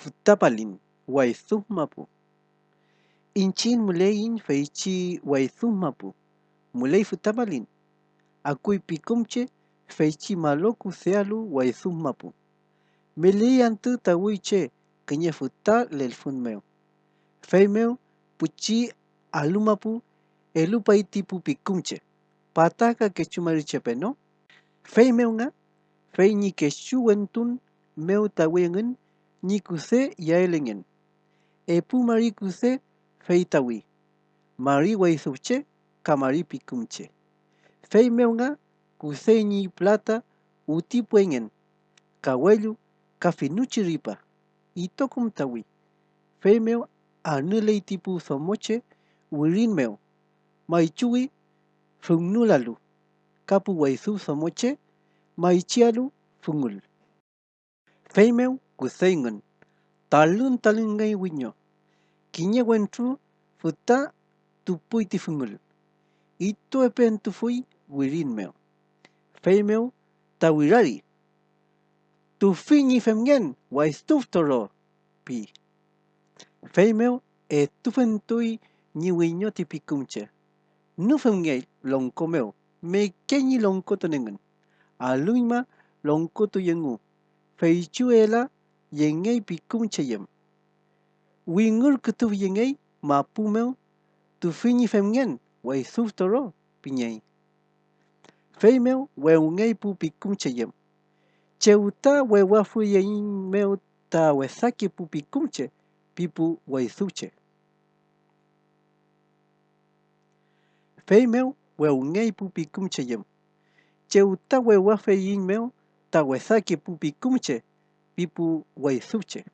Futapalin wayshuqmapu, inchik muleyin feychi wayshuqmapu, muley Akui pikumche feichi maloku sealu wayshuqmapu, meleyan tutawi che lel funmeo. feymeu puchi alumapu elupaytipupikunchik, pataqa quechumaruchapeno, feymeunha feyñiquexueuantun meutawan Nikuse yaelengen. Epumarikuse feitawi. Mariwai suche kamaripi kumche. Feimeunga kuseñi plata utipuengen. Kawelu kafinuchi ripa. Itokumtawi. Feimeu aneleitipu somoche wirinmeu. Maichuwi funnulalu. Kapu waisu somoche maichialu funnul. Feimeu meu. Talun talun ngai winyo. Kinya wentru futa tupui tifungul. Ito epen tufui wirin meu. Fei meu tawirari. Tu fini femgen wa estuf toro pi. Fei meu e tufentui ni winyo tipicumche. Nu femgei longko meu. Me kenyi longko tonengen. Aluima longko tu yengu. Fei chuela yengei picumche yem. Wingur kutu yengei ma pumeu tu fini femgen wai estuf toro pinyei. Fei meu we ungei pu picumche ta Cheuta wa phu yin meu ta we saki pu picumche pipu wa estuche. Fei meu we ungei pu picumche ta Cheuta wa phu yin meu ta we saki pu picumche people were Guaysuche.